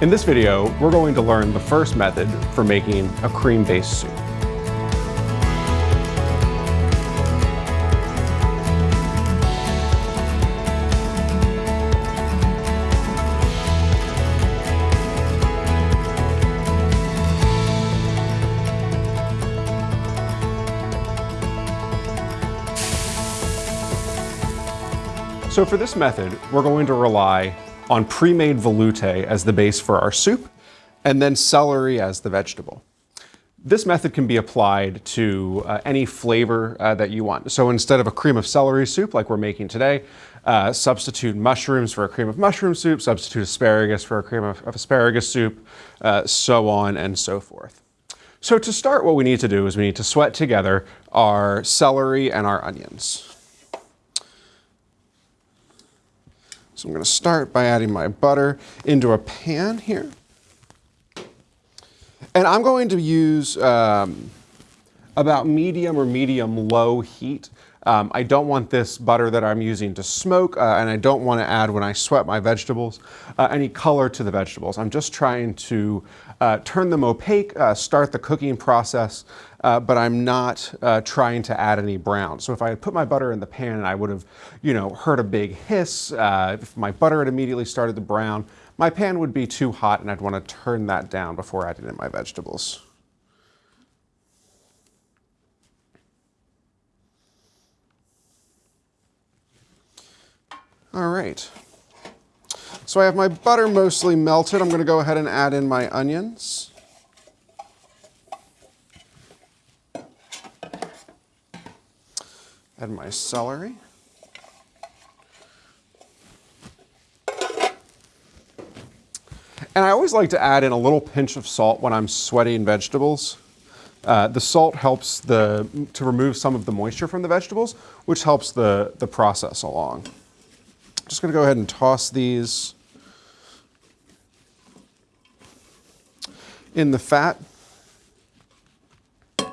In this video, we're going to learn the first method for making a cream-based soup. So for this method, we're going to rely on pre-made veloute as the base for our soup, and then celery as the vegetable. This method can be applied to uh, any flavor uh, that you want. So instead of a cream of celery soup like we're making today, uh, substitute mushrooms for a cream of mushroom soup, substitute asparagus for a cream of, of asparagus soup, uh, so on and so forth. So to start, what we need to do is we need to sweat together our celery and our onions. So I'm going to start by adding my butter into a pan here. And I'm going to use um, about medium or medium low heat. Um, I don't want this butter that I'm using to smoke, uh, and I don't want to add, when I sweat my vegetables, uh, any color to the vegetables. I'm just trying to uh, turn them opaque, uh, start the cooking process, uh, but I'm not uh, trying to add any brown. So if I had put my butter in the pan, and I would have, you know, heard a big hiss. If my butter had immediately started to brown, my pan would be too hot and I'd want to turn that down before adding in my vegetables. All right. So I have my butter mostly melted. I'm going to go ahead and add in my onions. Add my celery. And I always like to add in a little pinch of salt when I'm sweating vegetables. Uh, the salt helps the, to remove some of the moisture from the vegetables, which helps the, the process along. Just gonna go ahead and toss these in the fat. And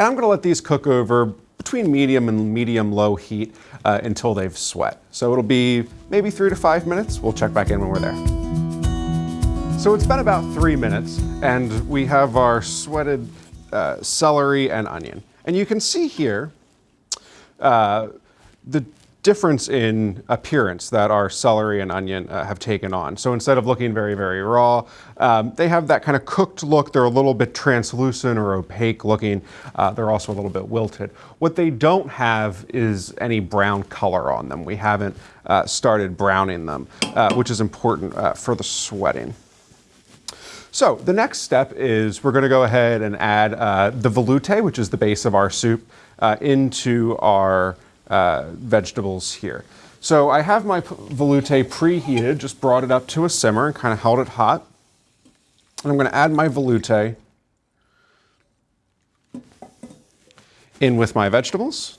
I'm gonna let these cook over between medium and medium low heat uh, until they've sweat. So it'll be maybe three to five minutes. We'll check back in when we're there. So it's been about three minutes and we have our sweated uh, celery and onion. And you can see here uh, the difference in appearance that our celery and onion uh, have taken on. So instead of looking very, very raw, um, they have that kind of cooked look. They're a little bit translucent or opaque looking. Uh, they're also a little bit wilted. What they don't have is any brown color on them. We haven't uh, started browning them, uh, which is important uh, for the sweating. So the next step is we're going to go ahead and add uh, the veloute, which is the base of our soup, into our uh, vegetables here. So I have my veloute preheated, just brought it up to a simmer and kind of held it hot. And I'm going to add my veloute in with my vegetables.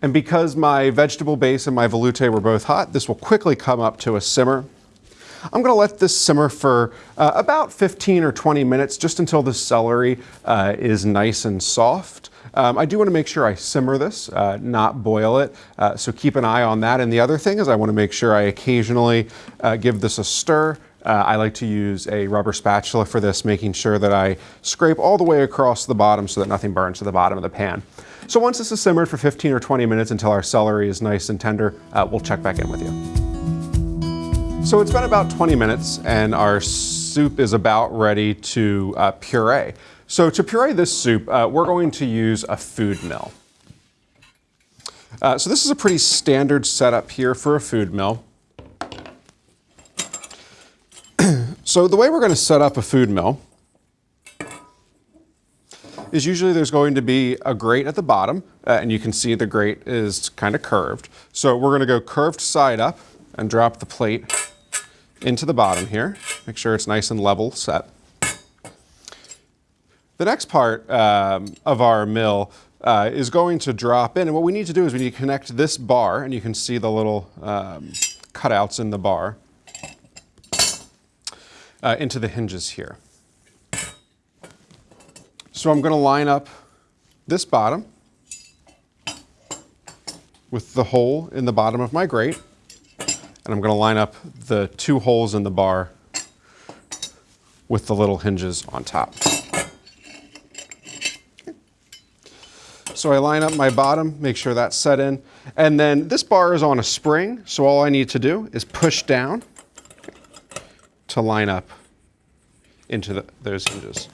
And because my vegetable base and my veloute were both hot, this will quickly come up to a simmer. I'm going to let this simmer for uh, about 15 or 20 minutes, just until the celery uh, is nice and soft. Um, I do want to make sure I simmer this, uh, not boil it, uh, so keep an eye on that. And the other thing is I want to make sure I occasionally uh, give this a stir. Uh, I like to use a rubber spatula for this, making sure that I scrape all the way across the bottom so that nothing burns to the bottom of the pan. So once this is simmered for 15 or 20 minutes until our celery is nice and tender, we'll check back in with you. So it's been about 20 minutes and our soup is about ready to uh, puree. So to puree this soup, uh, we're going to use a food mill. Uh, so this is a pretty standard setup here for a food mill. so the way we're going to set up a food mill is usually there's going to be a grate at the bottom, uh, and you can see the grate is kind of curved. So we're going to go curved side up and drop the plate into the bottom here. Make sure it's nice and level set. The next part um, of our mill uh, is going to drop in. And what we need to do is we need to connect this bar, and you can see the little um, cutouts in the bar, uh, into the hinges here. So I'm going to line up this bottom with the hole in the bottom of my grate. And I'm going to line up the two holes in the bar with the little hinges on top. So I line up my bottom, make sure that's set in. And then this bar is on a spring, so all I need to do is push down to line up into the, those hinges.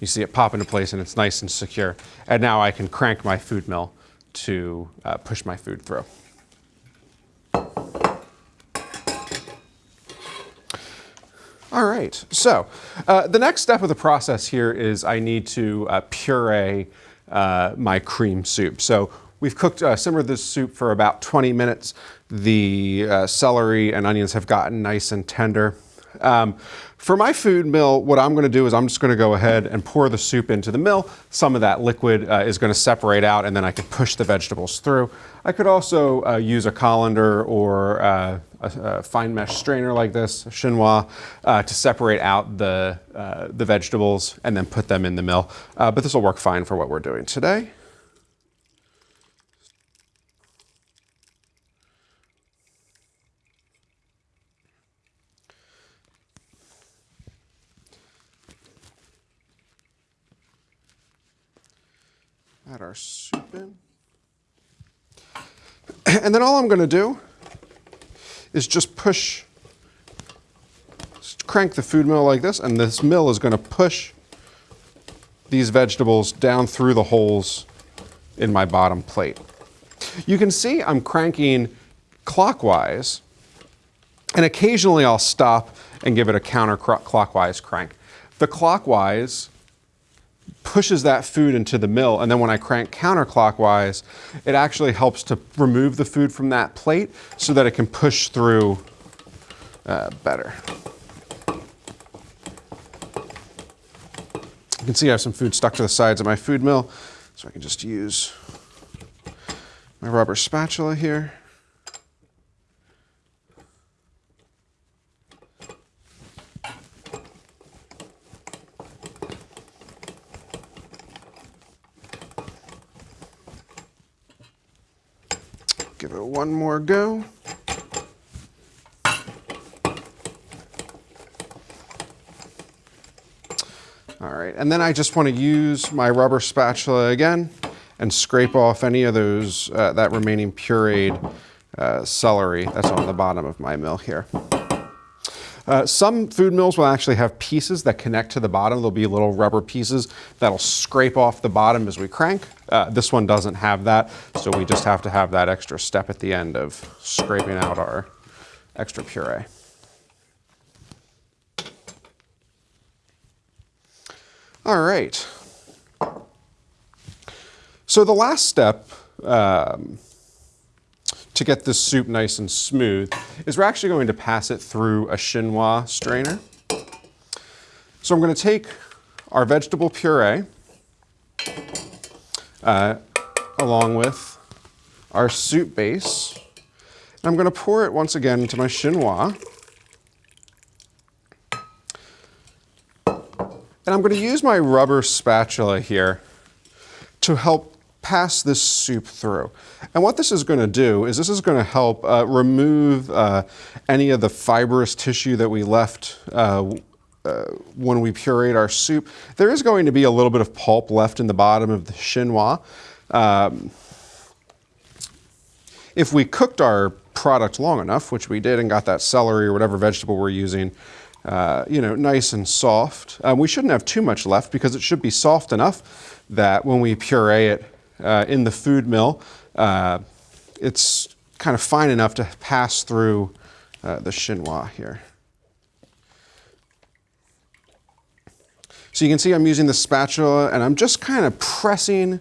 You see it pop into place and it's nice and secure. And now I can crank my food mill to uh, push my food through. All right, so uh, the next step of the process here is I need to uh, puree uh, my cream soup. So we've cooked, uh, simmered this soup for about 20 minutes. The uh, celery and onions have gotten nice and tender. Um, for my food mill, what I'm going to do is I'm just going to go ahead and pour the soup into the mill. Some of that liquid uh, is going to separate out and then I can push the vegetables through. I could also uh, use a colander or uh, a, a, fine mesh strainer like this, chinois, uh, to separate out the, uh, the vegetables and then put them in the mill. Uh, but this will work fine for what we're doing today. Add our soup in. And then all I'm going to do is just push, just crank the food mill like this, and this mill is going to push these vegetables down through the holes in my bottom plate. You can see I'm cranking clockwise, and occasionally I'll stop and give it a counterclockwise crank. The clockwise pushes that food into the mill. And then when I crank counterclockwise, it actually helps to remove the food from that plate so that it can push through uh, better. You can see I have some food stuck to the sides of my food mill, so I can just use my rubber spatula here. Give it one more go. All right, and then I just want to use my rubber spatula again and scrape off any of those, uh, that remaining pureed uh, celery that's on the bottom of my mill here. Uh, some food mills will actually have pieces that connect to the bottom. There'll be little rubber pieces that'll scrape off the bottom as we crank. Uh, this one doesn't have that, so we just have to have that extra step at the end of scraping out our extra puree. All right. So the last step um, to get this soup nice and smooth is we're actually going to pass it through a chinois strainer. So I'm going to take our vegetable puree uh, along with our soup base. And I'm going to pour it once again into my chinois. And I'm going to use my rubber spatula here to help pass this soup through. And what this is going to do is this is going to help uh, remove uh, any of the fibrous tissue that we left uh, uh, when we pureed our soup. There is going to be a little bit of pulp left in the bottom of the chinois. Um, if we cooked our product long enough, which we did and got that celery or whatever vegetable we're using, uh, you know, nice and soft. Um, we shouldn't have too much left because it should be soft enough that when we puree it, uh, in the food mill. Uh, it's kind of fine enough to pass through uh, the chinois here. So you can see I'm using the spatula and I'm just kind of pressing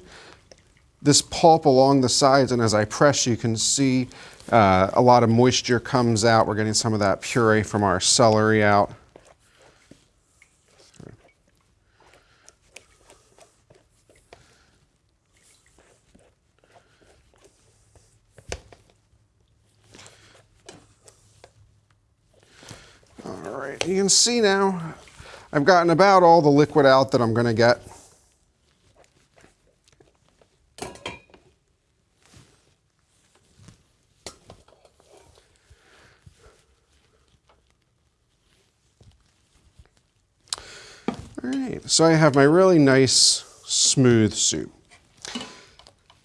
this pulp along the sides and as I press you can see uh, a lot of moisture comes out. We're getting some of that puree from our celery out. right, you can see now I've gotten about all the liquid out that I'm going to get. All right, so I have my really nice smooth soup.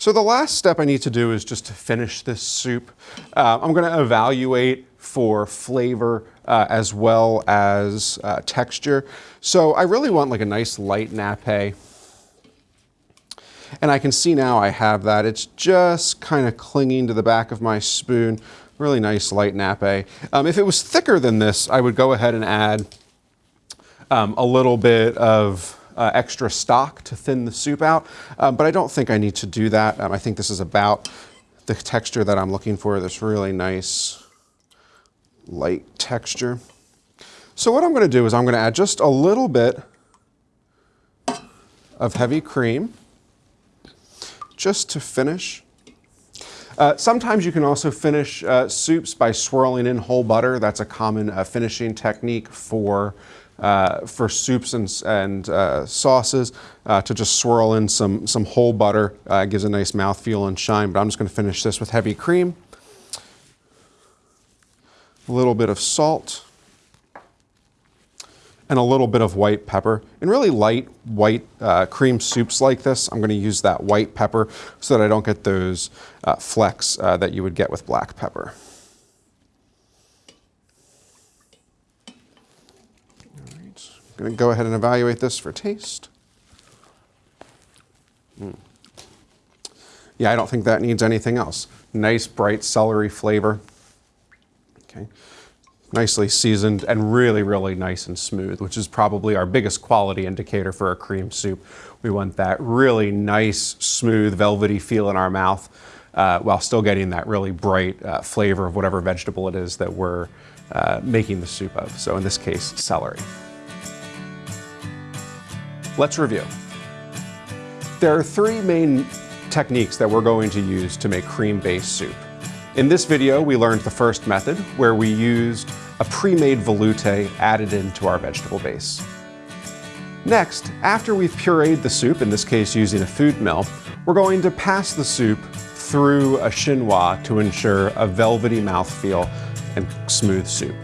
So the last step I need to do is just to finish this soup. Uh, I'm gonna evaluate for flavor uh, as well as uh, texture. So I really want like a nice light nappe. And I can see now I have that. It's just kind of clinging to the back of my spoon. Really nice light nappe. Um, if it was thicker than this, I would go ahead and add um, a little bit of uh, extra stock to thin the soup out, um, but I don't think I need to do that. Um, I think this is about the texture that I'm looking for, this really nice light texture. So what I'm gonna do is I'm gonna add just a little bit of heavy cream just to finish. Uh, sometimes you can also finish uh, soups by swirling in whole butter. That's a common uh, finishing technique for uh, for soups and, and uh, sauces uh, to just swirl in some, some whole butter. gives a nice mouthfeel and shine, but I'm just going to finish this with heavy cream. A little bit of salt and a little bit of white pepper. In really light white uh, cream soups like this, I'm going to use that white pepper so that I don't get those uh, flecks uh, that you would get with black pepper. All right. I'm going to go ahead and evaluate this for taste. Mm. Yeah, I don't think that needs anything else. Nice bright celery flavor. Okay nicely seasoned and really, really nice and smooth, which is probably our biggest quality indicator for a cream soup. We want that really nice, smooth, velvety feel in our mouth uh, while still getting that really bright uh, flavor of whatever vegetable it is that we're uh, making the soup of. So in this case, celery. Let's review. There are three main techniques that we're going to use to make cream-based soup. In this video, we learned the first method, where we used a pre-made veloute added into our vegetable base. Next, after we've pureed the soup, in this case using a food mill, we're going to pass the soup through a chinois to ensure a velvety mouthfeel and smooth soup.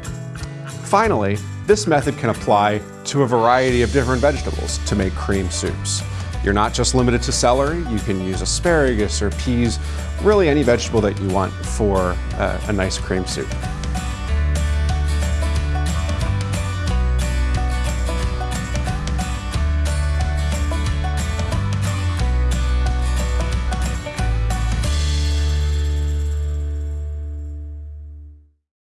Finally, this method can apply to a variety of different vegetables to make cream soups. You're not just limited to celery, you can use asparagus or peas, really any vegetable that you want for uh, a nice cream soup.